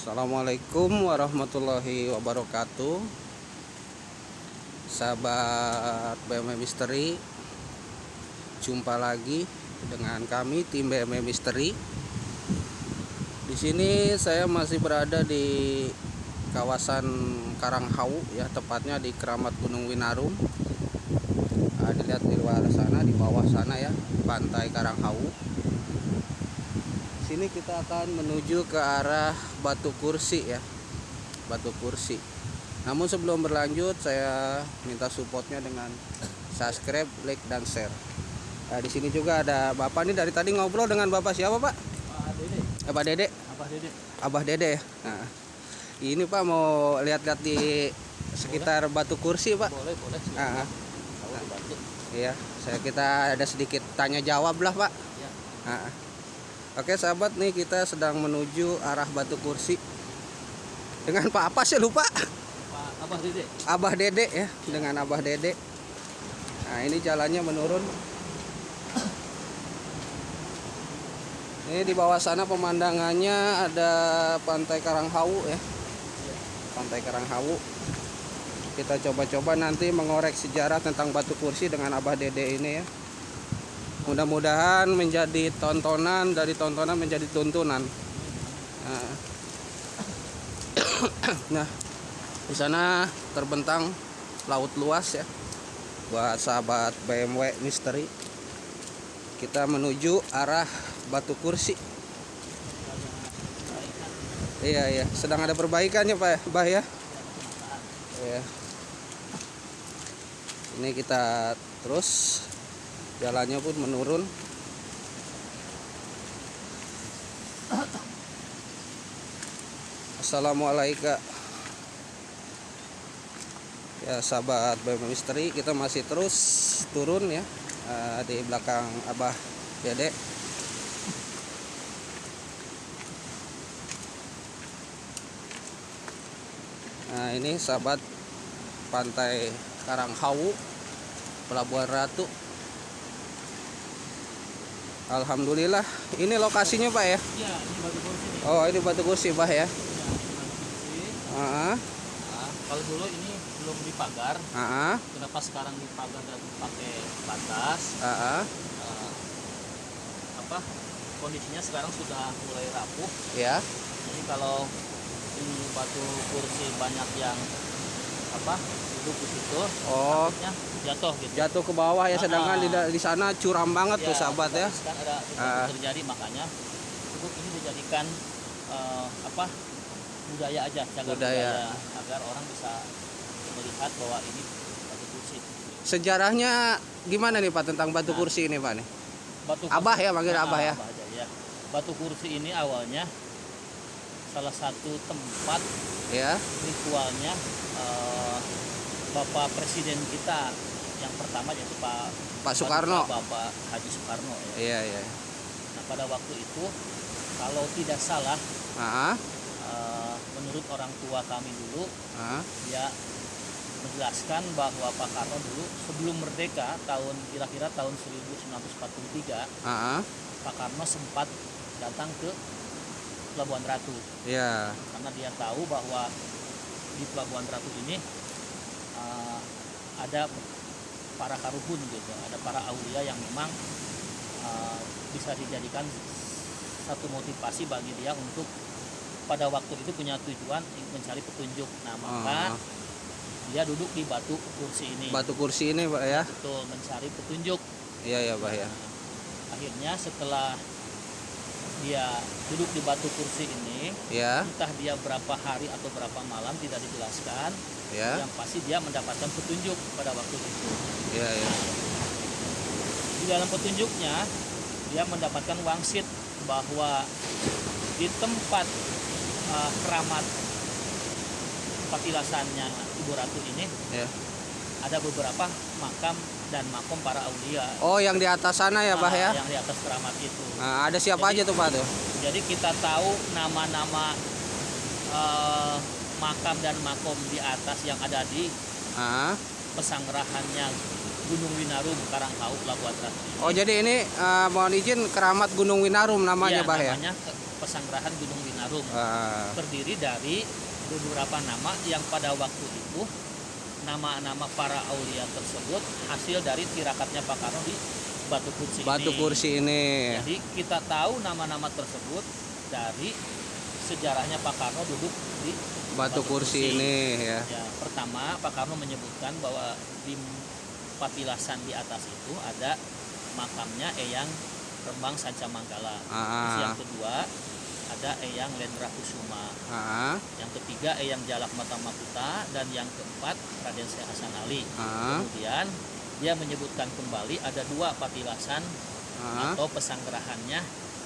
Assalamualaikum warahmatullahi wabarakatuh. Sahabat BMW Misteri Jumpa lagi dengan kami tim BMW Misteri. Di sini saya masih berada di kawasan Karanghau ya tepatnya di Keramat Gunung Winarum nah, dilihat di luar sana di bawah sana ya pantai Karanghau sini kita akan menuju ke arah Batu Kursi ya. Batu Kursi. Namun sebelum berlanjut saya minta supportnya dengan subscribe, like dan share. Nah, di sini juga ada Bapak nih dari tadi ngobrol dengan Bapak siapa, Pak? Pak Dede. Abah Dede. Abah Dede. Abah Dede. Nah, ini Pak mau lihat-lihat di sekitar Batu Kursi, Pak. Boleh, boleh. Ah, ah. Dibantu. Iya, saya kita ada sedikit tanya jawab lah, Pak. Ya. Nah, Oke sahabat nih kita sedang menuju arah Batu Kursi. Dengan Pak apa sih lupa. Pak Abah Dede. Abah Dede ya dengan Abah Dede. Nah ini jalannya menurun. Ini di bawah sana pemandangannya ada Pantai Karanghau ya. Pantai Karanghau Kita coba-coba nanti mengorek sejarah tentang Batu Kursi dengan Abah Dede ini ya mudah-mudahan menjadi tontonan dari tontonan menjadi tuntunan. Nah, nah di sana terbentang laut luas ya. Buat sahabat BMW Misteri. Kita menuju arah Batu Kursi. Iya iya. Sedang ada perbaikannya Pak Bah ya? Iya. Ini kita terus jalannya pun menurun. Assalamualaikum. Ya sahabat BM Misteri kita masih terus turun ya uh, di belakang Abah Dede. Nah ini sahabat pantai Karanghau Pelabuhan Ratu Alhamdulillah. Ini lokasinya Pak ya? Iya, ini batu kursi nih. Oh ini batu kursi Pak ya? Ya, ini batu kursi. Ah, Nah, kalau dulu ini belum dipagar. Kenapa sekarang dipagar dan pakai batas? Eh, apa? Kondisinya sekarang sudah mulai rapuh. ya. Jadi kalau di batu kursi banyak yang apa duduk di situ, Oh jatuh gitu. jatuh ke bawah ya, sedangkan Ah. di, di sana curam banget tuh sahabat ya. Kan ada Ah. terjadi makanya cukup ini dijadikan eh, apa budaya aja, cagar Budaya. agar orang bisa melihat bahwa ini batu kursi. Sejarahnya gimana nih Pak tentang batu Nah. kursi ini Pak nih? Batu Abah ya, panggil Ah, Abah ya. aja, ya. Batu kursi ini awalnya salah satu tempat Ya. ritualnya eh, Bapak Presiden kita yang pertama yaitu Pak Pak Soekarno. Bapak Haji Soekarno ya. Iya iya. Nah pada waktu itu kalau tidak salah Ah, eh, menurut orang tua kami dulu ah, dia menjelaskan bahwa Pak Karno dulu sebelum merdeka tahun kira-kira tahun 1943 ah, Pak Karno sempat datang ke Pelabuhan Ratu ya. karena dia tahu bahwa di Pelabuhan Ratu ini ada para karuhun gitu, ada para aulia yang memang eh, bisa dijadikan satu motivasi bagi dia untuk pada waktu itu punya tujuan mencari petunjuk. Nah maka Ah, dia duduk di batu kursi ini, batu kursi ini Pak ya. betul mencari petunjuk. Iya ya Pak ya. Nah, akhirnya setelah dia duduk di batu kursi ini, Ya, entah dia berapa hari atau berapa malam tidak dijelaskan, ya. yang pasti dia mendapatkan petunjuk pada waktu itu. Iya ya. Di dalam petunjuknya dia mendapatkan wangsit bahwa di tempat uh, keramat patilasannya Ibu Ratu ini Ya. ada beberapa makam dan makom para aulia. Oh, yang di atas sana ya Pak uh, ya. Yang di atas keramat itu. Nah, ada siapa Jadi- aja tuh Pak tuh? Jadi kita tahu nama-nama uh, makam dan makom di atas yang ada di Ah, pesanggerahannya Gunung Winarum Karanghau Pelabuhan Ratu. Oh jadi ini eh, mohon izin keramat Gunung Winarum namanya Iya, bah ya. namanya Pesanggerahan Gunung Winarum. Ah, terdiri dari beberapa nama yang pada waktu itu nama-nama para aulia tersebut hasil dari tirakatnya Pak Karno di Batu Kursi batu ini. kursi ini. Jadi kita tahu nama-nama tersebut dari sejarahnya Pak Karno duduk di Batu kursi ini ya. ya pertama Pak Karno menyebutkan bahwa di patilasan di atas itu ada makamnya Eyang Rembang Sanca Manggala. Terus Ah, yang kedua ada Eyang Lendra Kusuma. ah, Yang ketiga Eyang Jalak Mata Makuta dan yang keempat Raden Syekh Hasan Ali. ah, Kemudian dia menyebutkan kembali ada dua patilasan ah. atau pesanggerahannya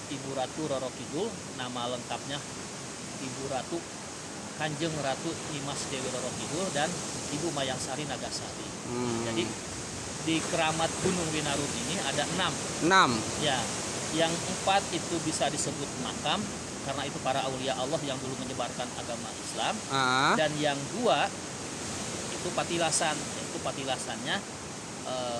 Ibu Ratu Roro Kidul, nama lengkapnya Ibu Ratu Kanjeng Ratu Nimas Dewi Roro Kidul dan Ibu Mayangsari Nagasari. Hmm. Jadi di keramat Gunung Winarum ini ada enam enam. Ya, yang empat itu bisa disebut makam karena itu para aulia Allah yang dulu menyebarkan agama Islam Ah, dan yang dua itu patilasan yaitu patilasannya eh,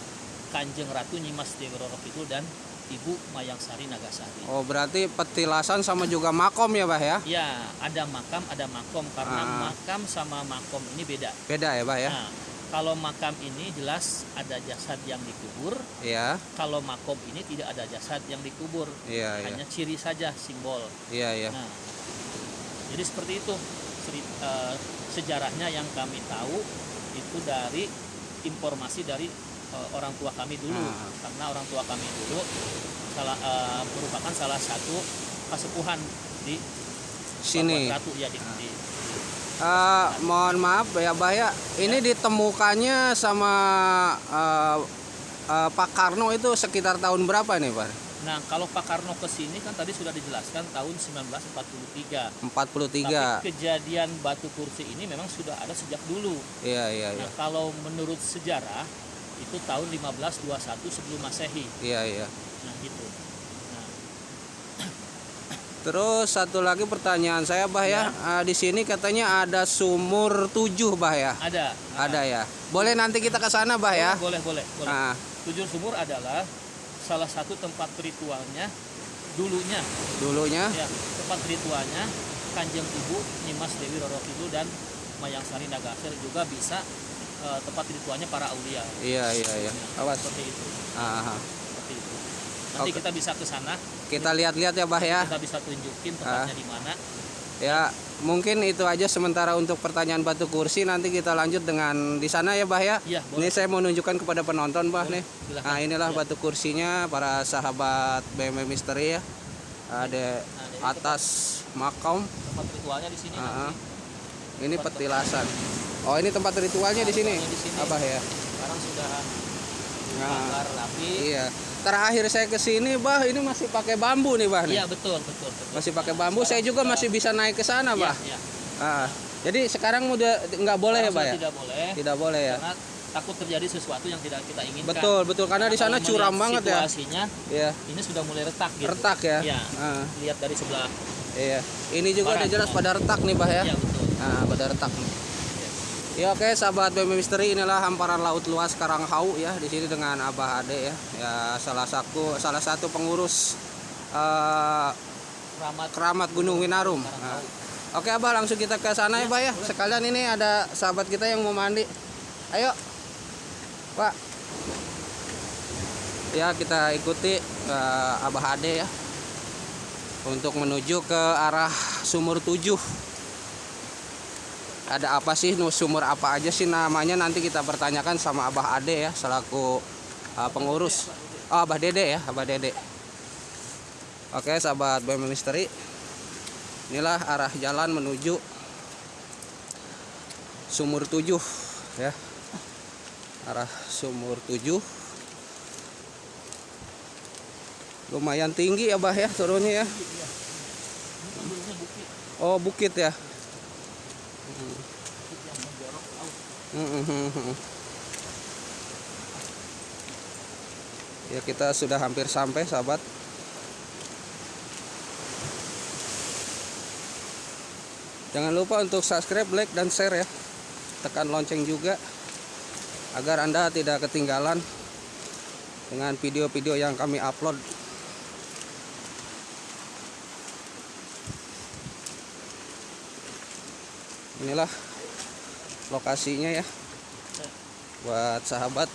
Kanjeng Ratu Nyimas Dewi Kidul dan Ibu Mayangsari Nagasari. oh berarti petilasan sama juga makom ya bah ya? Ya, ada makam, ada makom karena Ah. makam sama makom ini beda. Beda ya bah ya? Nah, kalau makam ini jelas ada jasad yang dikubur, Iya, kalau makom ini tidak ada jasad yang dikubur. iya, iya, hanya ciri saja simbol. iya, iya. Nah, jadi seperti itu seri- eh, sejarahnya yang kami tahu itu dari informasi dari eh, orang tua kami dulu Ah. karena orang tua kami dulu salah eh, merupakan salah satu kasepuhan di Sini. Ya di, di- Eh, mohon maaf ya bah ya. Ini ditemukannya sama eh, eh, Pak Karno itu sekitar tahun berapa nih Pak? Nah, kalau Pak Karno ke sini kan tadi sudah dijelaskan tahun 1943. 43. Tapi kejadian batu kursi ini memang sudah ada sejak dulu. Iya, iya, iya. Nah, kalau menurut sejarah itu tahun 1521 sebelum Masehi. Iya, iya. Nah, gitu. Nah, Terus satu lagi pertanyaan saya bah ya, Eh, di sini katanya ada sumur tujuh bah ya, ada. Nah, ada ya. Boleh nanti kita ke sana bah ya. Boleh, boleh, boleh. Ah, Tujuh sumur adalah salah satu tempat ritualnya dulunya. dulunya. Ya, tempat ritualnya Kanjeng Ibu Nyimas Dewi Roro Kidul dan Mayangsari Nagasari juga bisa eh, tempat ritualnya para aulia. Iya, iya, iya. Nah, Awas. Seperti itu. Ah, ah. Itu. Nanti Oke. kita bisa ke sana, kita lihat-lihat ya bah ya. kita bisa tunjukin tempatnya di mana. Ya, mungkin itu aja sementara untuk pertanyaan batu kursi. Nanti kita lanjut dengan di sana ya bah ya. Iya, Ini saya mau nunjukkan kepada penonton bah Boleh, nih. Nah inilah Ya. batu kursinya para sahabat BMW Misteri ya. Ada Nah, atas makam. tempat ritualnya di sini ah. nanti. Ini petilasan. Oh ini tempat ritualnya di sini. Ritualnya di sini. Apa ya? Sekarang sudah Nah, rapi. iya. Terakhir saya ke sini bah ini masih pakai bambu nih bah nih. Iya betul betul betul. Masih pakai bambu. Saya juga masih bisa naik ke sana Iya, bah. iya. Ah, jadi sekarang udah nggak boleh ya bah ya? Tidak boleh. Tidak boleh ya. Karena takut terjadi sesuatu yang tidak kita inginkan. Betul betul karena di sana curam banget ya. Situasinya Iya. ini sudah mulai retak gitu. Retak ya. Iya. Ah, Lihat dari sebelah. iya. Ini juga udah jelas ya. pada retak nih bah ya. Iya betul. Nah, pada retak nih. Ya oke sahabat BM Misteri inilah hamparan laut luas Karanghau ya di sini dengan Abah Ade ya. Ya salah satu salah satu pengurus eh, Keramat keramat Gunung Winarum. Nah, oke Abah langsung kita ke sana ya Bah ya. Sekalian ini ada sahabat kita yang mau mandi. Ayo. Pak. Ya kita ikuti eh, Abah Ade ya. Untuk menuju ke arah sumur tujuh ada apa sih? Sumur apa aja sih? Namanya nanti kita pertanyakan sama Abah Ade ya selaku uh, pengurus. Oh Abah Dede ya Abah Dede. Oke sahabat BM Misteri inilah arah jalan menuju sumur tujuh ya. Arah sumur tujuh. Lumayan tinggi ya Bah ya turunnya ya. Oh bukit ya bukit yang menjorok ke laut. Mhm. Ya kita sudah hampir sampai sahabat. Jangan lupa untuk subscribe, like, dan share ya. Tekan lonceng juga agar Anda tidak ketinggalan dengan video-video yang kami upload. Inilah lokasinya ya buat sahabat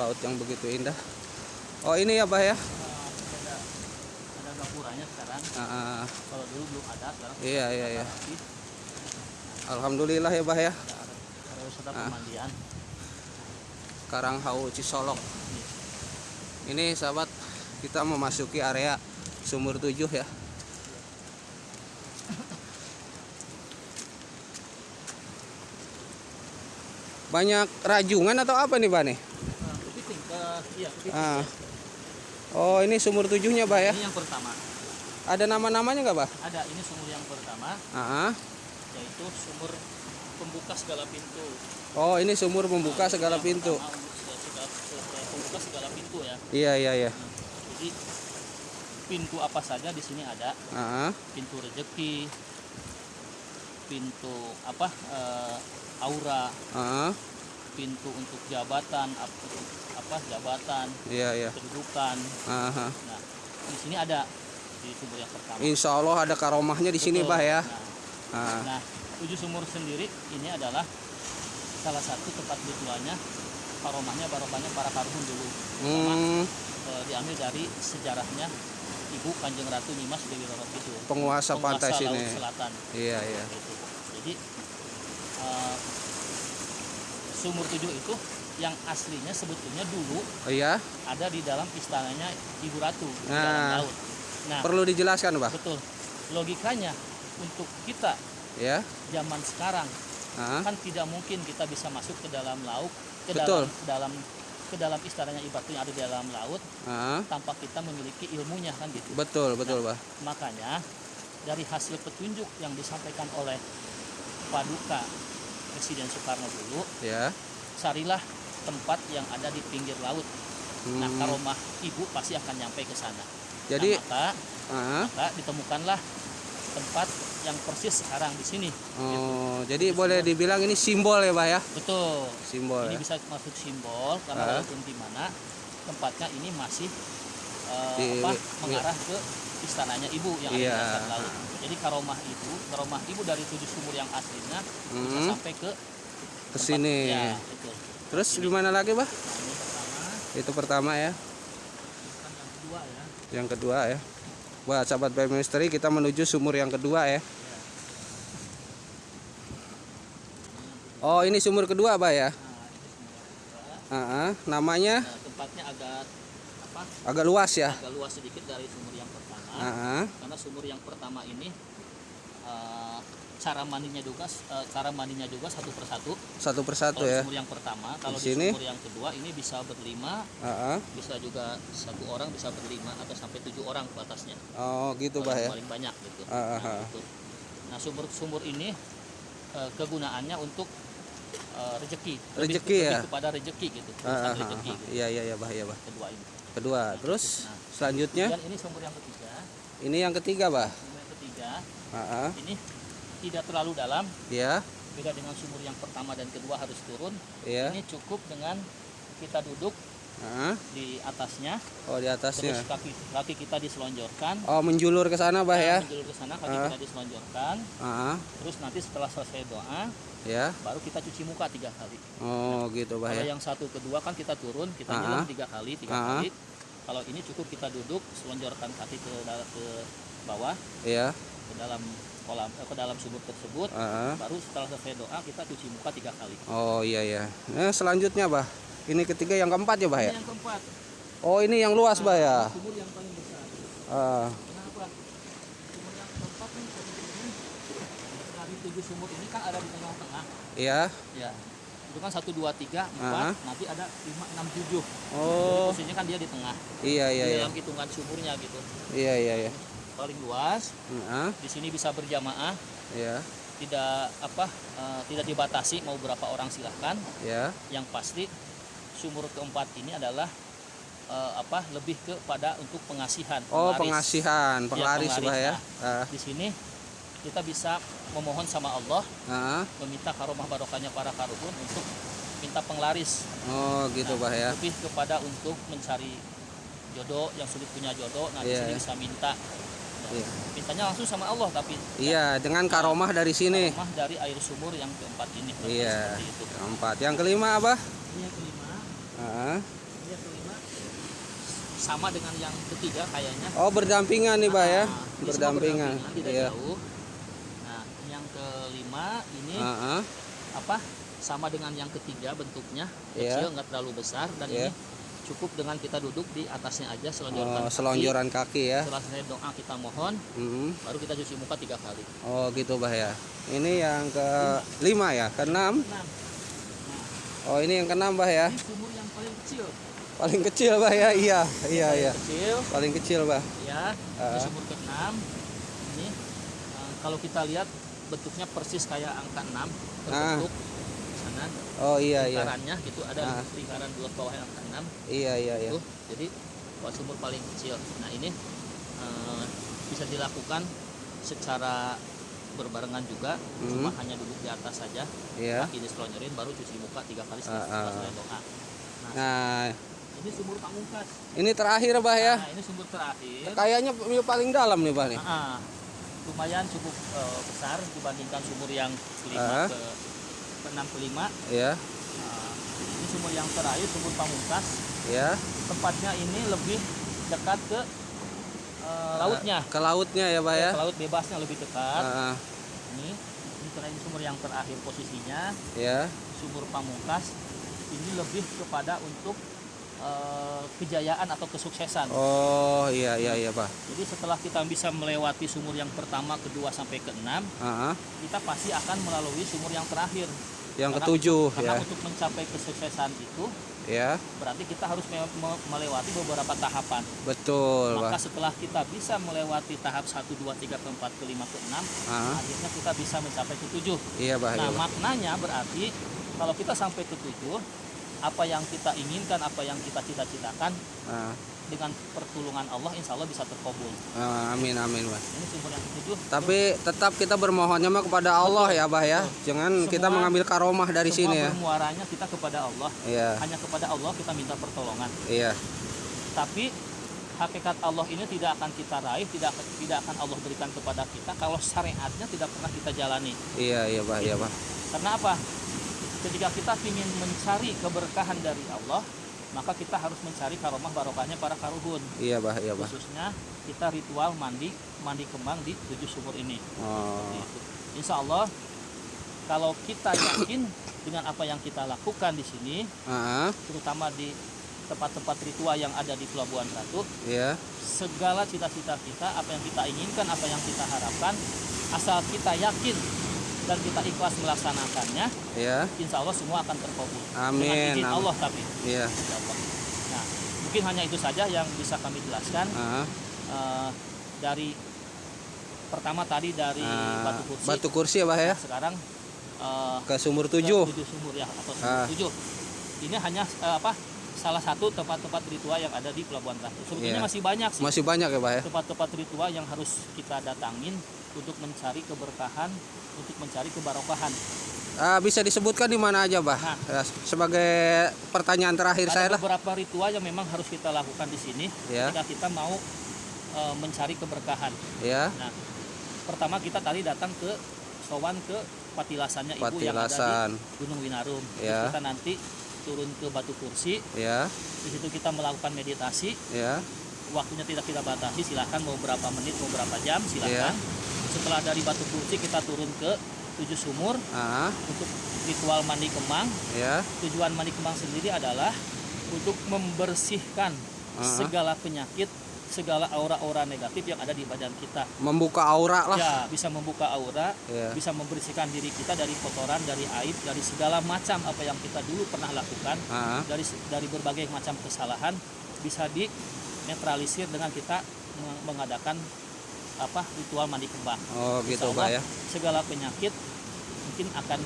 laut yang begitu indah. Oh ini ya Bah ya? Ada ada gapuranya sekarang kalau dulu belum ada sekarang iya iya iya. Alhamdulillah ya Bah ya. ada Ah. pemandian Karanghau Cisolok. Ini sahabat kita memasuki area sumur tujuh ya. Banyak rajungan atau apa nih, Pak nih? Kepiting iya kepiting Ah. Oh, ini sumur tujuhnya, Pak ya. ini yang pertama Ada nama-namanya nggak, Pak? ada ini sumur yang pertama Ah. yaitu sumur pembuka segala pintu Oh, ini sumur segala pintu. pertama, untuk segala- segala- pembuka segala pintu ya Iya, iya, iya. jadi pintu apa saja di sini ada Ah. pintu rezeki pintu apa eh, aura Ah. pintu untuk jabatan apa, apa jabatan Iya, iya. kedudukan Ah. nah di sini ada di sumur yang pertama Insya Allah ada karomahnya di sini. Pak ya. nah, Ah. nah tujuh sumur sendiri ini adalah salah satu tempat ritualnya karomahnya barokahnya para karhun dulu Hmm, Eh, diambil dari sejarahnya ibu kanjeng ratu Nyimas Dewi Roro Kidul penguasa pantai penguasa sini. laut selatan Iya, iya. gitu. Jadi eh, sumur tujuh itu yang aslinya sebetulnya dulu Oh iya, ada di dalam istananya Ibu Ratu di Nah. dalam laut. Nah, perlu dijelaskan, Pak. betul. Logikanya untuk kita Ya. zaman sekarang Ah. kan tidak mungkin kita bisa masuk ke dalam laut, ke Betul. dalam ke dalam ke dalam istananya Ibu Ratu yang ada di dalam laut Ah. tanpa kita memiliki ilmunya kan gitu. Betul, betul, Pak. Makanya dari hasil petunjuk yang disampaikan oleh Paduka Presiden Soekarno dulu, Ya. carilah tempat yang ada di pinggir laut. Nah, Hmm. karomah ibu pasti akan nyampe ke sana. Jadi, nah, maka, ah. maka ditemukanlah tempat yang persis sekarang di sini. Oh, jadi boleh dibilang ini simbol ya, Pak ya? Betul. Simbol Ini ya. bisa masuk simbol karena Ah. walaupun di mana tempatnya ini masih eh, Di- apa, di- mengarah ke istananya ibu yang ada Iya. di dasar laut. Jadi karomah ibu, karomah ibu dari tujuh sumur yang aslinya bisa Hmm, sampai ke ke sini. Ya, betul. Terus gimana lagi, Pak? Nah, ini pertama, Itu pertama ya. yang kedua ya. Yang kedua ya. Buat sahabat BM Misteri kita menuju sumur yang kedua ya. Oh, ini sumur kedua, Pak ya? Nah. Ah, ah. namanya Nah, tempatnya agak apa? agak luas ya. Agak luas sedikit dari sumur yang pertama. Ah, ah. Karena sumur yang pertama ini eh, cara mandinya juga eh, cara mandinya juga satu persatu. Satu persatu Kalau ya. sumur yang pertama, kalau Di di, sini? sumur yang kedua ini bisa berlima, Ah, ah. bisa juga satu orang bisa berlima atau sampai tujuh orang batasnya. Oh, gitu, Pak ya. Paling banyak gitu. Ah, ah, Nah, ah. gitu. Nah, sumur-sumur ini eh, kegunaannya untuk eh, rezeki. Lebih- Rezeki ya? lebih kepada rezeki gitu. Ah, rezeki ah. gitu. Iya, iya, iya, Bah, iya, Bah. Kedua ini. Kedua. Terus Nah, selanjutnya ini sumur yang ketiga. ini yang ketiga, Bah. Sumur yang ketiga Ah, ah. ini tidak terlalu dalam, Ya, beda dengan sumur yang pertama dan kedua harus turun. ya. Ini cukup dengan kita duduk Ah, di atasnya, oh di atasnya. terus kaki kaki kita diselonjorkan. Oh, menjulur ke sana, Bah ya. Nah, menjulur ke sana, kaki Ah. kita diselonjorkan. Ah, Terus nanti setelah selesai doa, ya. baru kita cuci muka tiga kali. Oh, gitu, Bah Kalau ya. yang satu kedua kan kita turun, kita Ah. nyelam tiga kali, tiga Ah. kali. Kalau ini cukup kita duduk, selonjorkan kaki ke ke bawah, Iya. ke dalam kolam, eh, ke dalam sumur tersebut. Ah, ah. Baru setelah selesai doa kita cuci muka tiga kali. Oh, iya, iya. Nah, selanjutnya, Bah. Ini ketiga yang keempat ya, Bah ya. Ini yang keempat, Oh, ini yang luas, Bah ya. sumur yang paling besar. Ah, Kenapa? Sumur yang keempat sebetulnya dari tujuh sumur ini kan ada di tengah-tengah. iya. Ya. Itu kan satu dua tiga empat, nanti ada lima enam tujuh. Oh, Posisinya kan dia di tengah. iya, iya, di iya. dalam hitungan sumurnya gitu. Iya, iya, iya. Paling luas. Ah, Di sini bisa berjamaah. iya, Tidak apa? eh, tidak dibatasi mau berapa orang silahkan. iya. Yang pasti sumur keempat ini adalah eh, apa? Lebih kepada untuk pengasihan. Oh, penglaris. pengasihan, penglaris, penglaris. Ya. Nah. Ah, Di sini kita bisa memohon sama Allah Ah, meminta karomah barokahnya para karuhun untuk minta penglaris oh gitu bah ya. lebih kepada untuk mencari jodoh yang sulit punya jodoh nah di Iya. sini bisa minta Iya. mintanya langsung sama Allah tapi Iya, dengan karomah dari sini. karomah dari air sumur yang keempat ini Iya. Itu. Keempat. Yang kelima apa? Yang kelima ini yang kelima sama dengan yang ketiga kayaknya Oh, berdampingan nih, Bah ya. Ah, semua Berdampingan. tidak Iya. jauh nah yang kelima ini Ah, ah. apa sama dengan yang ketiga bentuknya Iya. kecil nggak terlalu besar dan Iya. ini cukup dengan kita duduk di atasnya aja selonjoran Oh, kaki. selonjoran kaki ya. setelah selesai doa kita mohon Mm. baru kita cuci muka tiga kali Oh, gitu bah ya. Ini yang ke lima ya, keenam. nah Oh, ini yang keenam bah ya. ini sumur yang paling kecil Paling kecil bah ya. Iya, iya, Paling iya. kecil Paling kecil bah. ya Ah. ini sumur ke-6 ini eh, kalau kita lihat bentuknya persis kayak angka 6 berbentuk sana Oh iya, iya. lingkarannya gitu ada Ah. lingkaran dua bawah angka 6 Iya, iya, iya. Tuh, jadi buat sumur paling kecil. Nah ini eh, bisa dilakukan secara berbarengan juga, cuma Hmm. hanya duduk di atas saja, Iya. kaki diselonjorin, baru cuci muka tiga kali setelah, Ah, ah. selesai doa. Nah, Ini sumur pamungkas. ini terakhir bah ya. Nah ini sumur terakhir. Kayaknya paling dalam nih bah nih. Ah, ah. lumayan cukup eh, besar dibandingkan sumur yang kelima ke enam kelima. Iya, Nah, ini sumur yang terakhir, sumur pamungkas. ya. Tempatnya ini lebih dekat ke eh, lautnya. Ke lautnya ya bah ya. Ke laut bebasnya lebih dekat. Ah. Ini ini terakhir sumur yang terakhir posisinya ya. sumur pamungkas. Ini lebih kepada untuk eh, kejayaan atau kesuksesan. Oh, iya, iya, iya bah. Jadi setelah kita bisa melewati sumur yang pertama, kedua sampai keenam, Ah, ah. kita pasti akan melalui sumur yang terakhir. Yang Karena- ketujuh Karena ya. untuk mencapai kesuksesan itu Ya, berarti kita harus me- me- melewati beberapa tahapan. betul Maka bah. setelah kita bisa melewati tahap 1, 2, 3, ke 4, ke 5, ke 6, Ah, akhirnya kita bisa mencapai ke 7. iya bah, iya Nah, bah. maknanya berarti kalau kita sampai ke 7, apa yang kita inginkan, apa yang kita cita-citakan Ah, dengan pertolongan Allah insya Allah bisa terkabul. ah, amin, amin bah. Ini sumber yang ketujuh. Tapi tetap kita bermohonnya mah kepada Allah ya bah ya. Jangan kita Semua- mengambil karomah dari semua sini ya. bermuaranya kita kepada Allah. Iya, Hanya kepada Allah kita minta pertolongan. iya. Tapi hakikat Allah ini tidak akan kita raih, tidak tidak akan Allah berikan kepada kita kalau syariatnya tidak pernah kita jalani. Iya, iya bah, iya bah. Karena apa? Ketika kita ingin mencari keberkahan dari Allah, maka kita harus mencari karomah barokahnya para karuhun. Iya bah, iya bah. Khususnya kita ritual mandi mandi kembang di tujuh sumur ini. Oh, Gitu. Insya Allah kalau kita yakin dengan apa yang kita lakukan di sini, ah, terutama di tempat-tempat ritual yang ada di Pelabuhan Ratu, iya. segala cita-cita kita, apa yang kita inginkan, apa yang kita harapkan, asal kita yakin dan kita ikhlas melaksanakannya, Iya, insya Allah semua akan terkabul. Amin, Dengan izin amin. Allah tapi, iya. Nah, mungkin hanya itu saja yang bisa kami jelaskan Ah, eh, dari pertama tadi dari ah, batu kursi. batu kursi ya bah ya. Nah, sekarang eh, Ke sumur ke tujuh. tujuh sumur ya atau sumur Ah. tujuh. Ini hanya eh, apa? Salah satu tempat-tempat ritual yang ada di Pelabuhan Ratu. Sebetulnya Iya. masih banyak sih Masih banyak ya bah ya. tempat-tempat ritual yang harus kita datangin untuk mencari keberkahan, untuk mencari kebarokahan. Ah, bisa disebutkan di mana aja bah? Nah. Ya, sebagai pertanyaan terakhir saya lah. beberapa ritual yang memang harus kita lakukan di sini Ya. ketika kita mau eh, mencari keberkahan. Ya, Nah, pertama kita tadi datang ke sowan ke patilasannya ibu yang ada patilasan. di Gunung Winarum. Terus Ya. kita nanti turun ke batu kursi, Ya, di situ kita melakukan meditasi. ya. Waktunya tidak kita batasi, silahkan mau berapa menit, mau berapa jam, Ya. silahkan. Setelah dari batu kursi kita turun ke tujuh sumur Ah, untuk ritual mandi kembang. ya. Tujuan mandi kembang sendiri adalah untuk membersihkan Ah. segala penyakit, segala aura-aura negatif yang ada di badan kita. Membuka aura lah. Ya, bisa membuka aura, Ya. bisa membersihkan diri kita dari kotoran, dari aib, dari segala macam apa yang kita dulu pernah lakukan, Ah, dari dari berbagai macam kesalahan bisa dinetralisir dengan kita meng- mengadakan apa ritual mandi kembang. oh gitu Allah, ya. Segala penyakit mungkin akan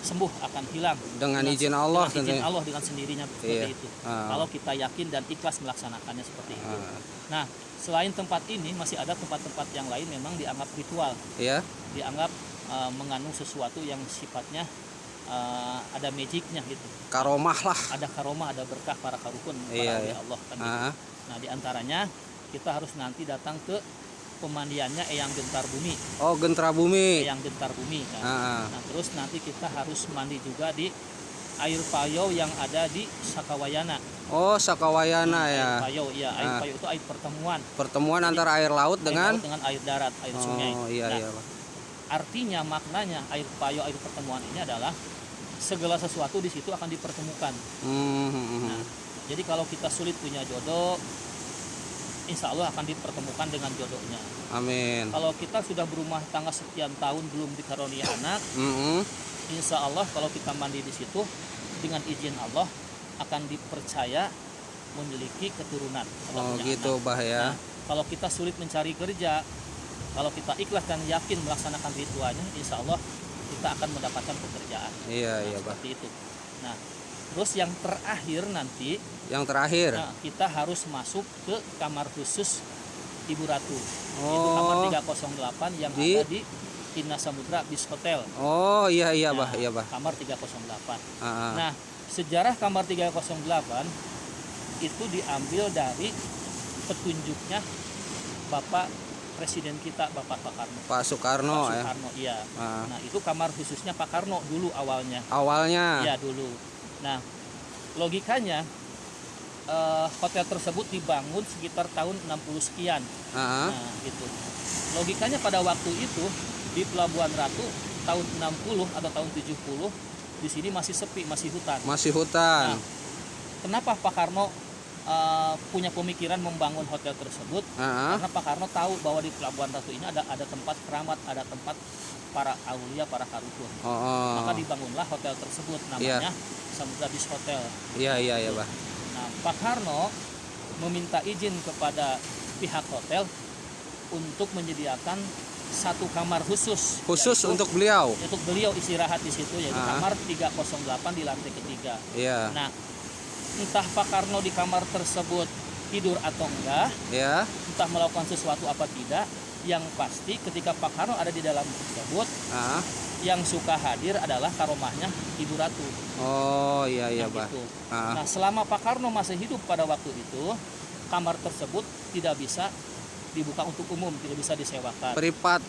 sembuh akan hilang Dengan izin Allah dengan izin. Allah dengan sendirinya seperti Iya. itu Ah. kalau kita yakin dan ikhlas melaksanakannya seperti itu Ah, nah selain tempat ini masih ada tempat-tempat yang lain memang dianggap ritual ya. dianggap uh, mengandung sesuatu yang sifatnya uh, ada magicnya gitu Karomah lah. ada karomah ada berkah para karukun para Iya, iya. Allah kan gitu. Ah, nah di antaranya kita harus nanti datang ke pemandiannya Eyang Gentar Bumi oh, Gentra Bumi. Eyang Gentar Bumi kan. Ah, Nah, terus nanti kita harus mandi juga di air payo yang ada di Sakawayana. oh, Sakawayana ya. Air payo, ya, air Ah. payo itu air pertemuan Pertemuan antara air laut air dengan laut dengan air darat, air sungai. Oh, iya Nah, iya, Pak. Artinya maknanya air payo, air pertemuan ini adalah segala sesuatu di situ akan dipertemukan. Hmm, hmm. Nah, jadi kalau kita sulit punya jodoh, insya Allah akan dipertemukan dengan jodohnya. Amin. Kalau kita sudah berumah tangga sekian tahun belum dikarunia anak, Hmm, insya Allah kalau kita mandi di situ dengan izin Allah akan dipercaya memiliki keturunan. Oh, gitu, anak. Bah ya. Nah, kalau kita sulit mencari kerja, kalau kita ikhlas dan yakin melaksanakan ritualnya, insya Allah kita akan mendapatkan pekerjaan. Iya, Nah, iya, Bah. seperti itu. Nah, terus yang terakhir nanti Yang terakhir. nah, kita harus masuk ke kamar khusus Ibu Ratu. Itu kamar Oh. 308 yang Di- ada di Inna Samudra Bis Hotel. Oh, iya iya, Nah, Bah, iya, Bah. Kamar 308. Ah, ah. Nah, sejarah kamar 308 itu diambil dari petunjuknya Bapak Presiden kita Bapak Pak Karno. Pak Soekarno Pak ya. Soekarno, iya. Ah. Nah, itu kamar khususnya Pak Karno dulu awalnya. Awalnya. Iya, dulu. Nah, logikanya eh, hotel tersebut dibangun sekitar tahun 60 sekian. Ah, ah. Nah, gitu. Logikanya pada waktu itu di Pelabuhan Ratu tahun 60 atau tahun 70 di sini masih sepi, masih hutan. Masih hutan. Nah, kenapa Pak Karno uh, punya pemikiran membangun hotel tersebut? Ah, ah. Karena Pak Karno tahu bahwa di Pelabuhan Ratu ini ada ada tempat keramat, ada tempat para aulia, para karukun. Oh, oh. Maka dibangunlah hotel tersebut namanya Samudra Beach Hotel. Iya iya iya, Bah. Nah, Pak Karno meminta izin kepada pihak hotel untuk menyediakan satu kamar khusus Khusus yaitu- untuk beliau. untuk beliau istirahat di situ yaitu Ah. kamar 308 di lantai ketiga. Iya. Nah, entah Pak Karno di kamar tersebut tidur atau enggak, Ya. entah melakukan sesuatu apa tidak, yang pasti ketika Pak Karno ada di dalam tersebut, Ah. yang suka hadir adalah karomahnya Ibu Ratu. Oh, iya iya, Yang Bah. itu. Ah. Nah, selama Pak Karno masih hidup pada waktu itu, kamar tersebut tidak bisa dibuka untuk umum, tidak bisa disewakan. Privat.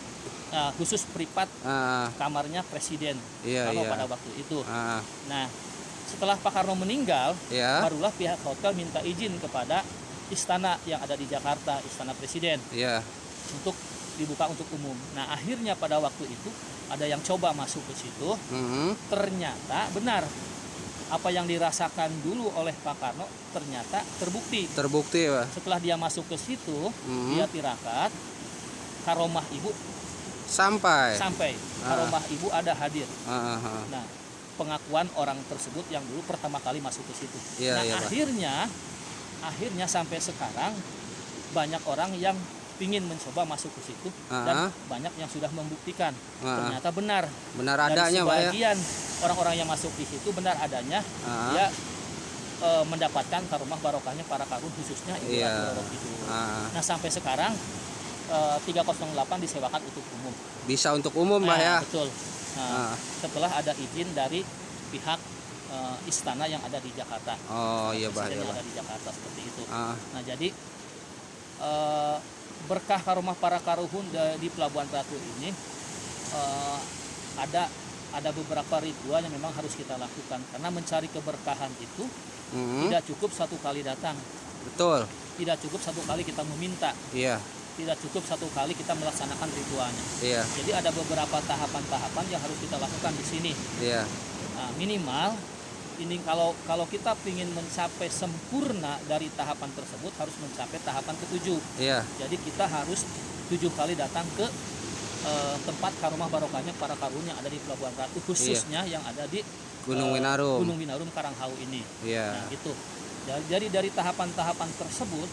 Nah, khusus privat Ah. kamarnya presiden Iya Karno iya. pada waktu itu. Ah. Nah, setelah Pak Karno meninggal, Ya. barulah pihak hotel minta izin kepada istana yang ada di Jakarta, istana presiden, Iya. Untuk dibuka untuk umum. Nah, akhirnya pada waktu itu ada yang coba masuk ke situ, Mhm. ternyata benar apa yang dirasakan dulu oleh Pak Karno ternyata terbukti. Terbukti, Bah. Setelah dia masuk ke situ, Mhm. dia tirakat, karomah ibu Sampai. sampai Ah. karomah ibu ada hadir. Ah, ah, ah. Nah, pengakuan orang tersebut yang dulu pertama kali masuk ke situ. Iya, nah, Pak. akhirnya akhirnya sampai sekarang banyak orang yang ingin mencoba masuk ke situ dan Ah. banyak yang sudah membuktikan Ah. ternyata benar. Benar Dari adanya, ya. sebagian orang-orang yang masuk di situ benar adanya Ah. dia e, mendapatkan karomah barokahnya para karun khususnya Ibu. Ratu Roro itu. Ah. Nah, sampai sekarang e, 308 disewakan untuk umum. Bisa untuk umum, Bah Nah, ya. Betul. Nah, Ah. setelah ada izin dari pihak eh, istana yang ada di Jakarta. Oh, iya, Bah, iya, yang Bah. ada di Jakarta seperti itu. Ah. Nah, jadi eh, berkah karomah para karuhun di Pelabuhan Ratu ini eh, ada ada beberapa ritual yang memang harus kita lakukan karena mencari keberkahan itu Mhm. tidak cukup satu kali datang, Betul. tidak cukup satu kali kita meminta, Iya. tidak cukup satu kali kita melaksanakan ritualnya. Iya. Jadi ada beberapa tahapan-tahapan yang harus kita lakukan di sini. Iya. Nah, minimal ini kalau kalau kita ingin mencapai sempurna dari tahapan tersebut harus mencapai tahapan ketujuh. Iya. Jadi kita harus tujuh kali datang ke eh, tempat karomah barokahnya para karun yang ada di Pelabuhan Ratu khususnya yang ada di Gunung eh, Winarum. Gunung Winarum Karanghau ini. Iya. Nah, gitu. Jadi dari dari tahapan-tahapan tersebut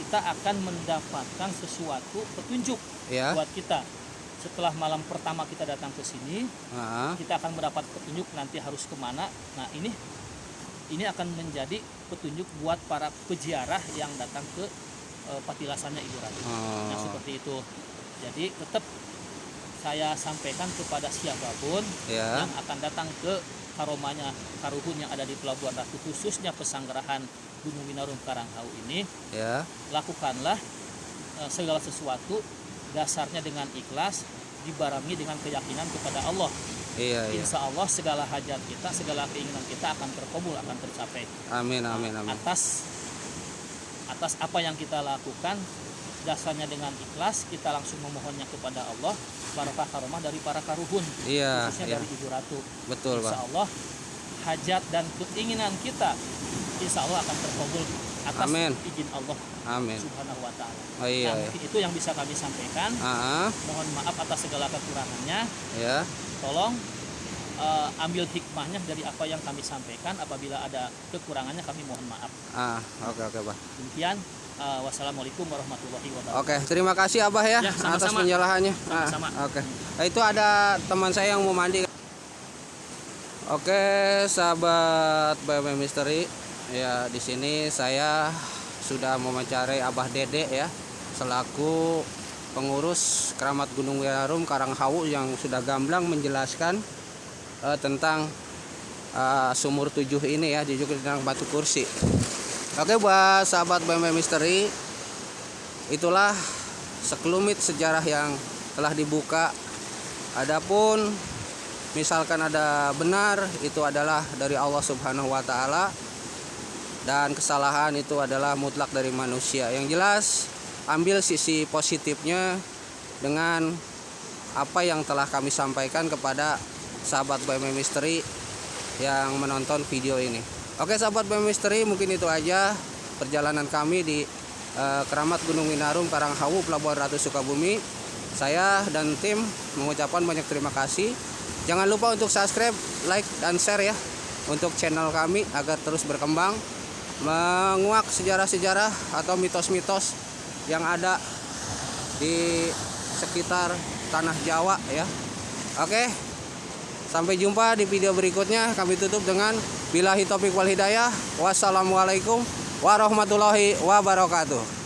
kita akan mendapatkan sesuatu petunjuk Iya. buat kita. Setelah malam pertama kita datang ke sini Ah, kita akan mendapat petunjuk nanti harus ke mana. Nah ini ini akan menjadi petunjuk buat para peziarah yang datang ke eh, patilasannya Ibu Ratu. Nah oh, seperti itu. Jadi tetap saya sampaikan kepada siapa pun ya, yang akan datang ke karomanya karuhun yang ada di Pelabuhan Ratu khususnya pesanggerahan Gunung Winarum Karanghau ini ya, lakukanlah eh, segala sesuatu dasarnya dengan ikhlas dibarengi dengan keyakinan kepada Allah iya, iya. Insya Allah segala hajat kita segala keinginan kita akan terkabul akan tercapai Amin, amin, amin. atas atas apa yang kita lakukan dasarnya dengan ikhlas kita langsung memohonnya kepada Allah barakah karomah dari para karuhun Iya, khususnya iya, dari Ibu Ratu betul, Insya. Allah hajat dan keinginan kita Insya Allah akan terkabul atas Amin. izin Allah Amin. Subhanahu Wa Taala. Oh iya, Nah, iya. itu yang bisa kami sampaikan. Ah, Mohon maaf atas segala kekurangannya. ya, Tolong eh, ambil hikmahnya dari apa yang kami sampaikan. Apabila ada kekurangannya kami mohon maaf. ah, oke, oke, Pak. Demikian. eh, wassalamualaikum warahmatullahi wabarakatuh. Oke, terima kasih Abah ya, Ya, sama-sama. atas penjelasannya. Ah. Oke. Nah, itu ada teman saya yang mau mandi. Oke, sahabat BMM Misteri. Ya, di sini saya sudah mewawancarai Abah Dede ya, selaku pengurus Keramat Gunung Wirarum Karanghau yang sudah gamblang menjelaskan eh, tentang eh, sumur tujuh ini ya, juga tentang batu kursi. Oke buat sahabat BMM Misteri Itulah sekelumit sejarah yang telah dibuka Adapun misalkan ada benar itu adalah dari Allah Subhanahu wa taala dan kesalahan itu adalah mutlak dari manusia. Yang jelas ambil sisi positifnya dengan apa yang telah kami sampaikan kepada sahabat BMM Misteri yang menonton video ini. Oke sahabat BMM Misteri mungkin itu aja perjalanan kami di eh, Keramat Gunung Winarum Karanghawu Pelabuhan Ratu Sukabumi. Saya dan tim mengucapkan banyak terima kasih. Jangan lupa untuk subscribe, like dan share ya untuk channel kami agar terus berkembang menguak sejarah-sejarah atau mitos-mitos yang ada di sekitar tanah Jawa ya. Oke. Sampai jumpa di video berikutnya. Kami tutup dengan bilahi topik wal hidayah. Wassalamualaikum warahmatullahi wabarakatuh.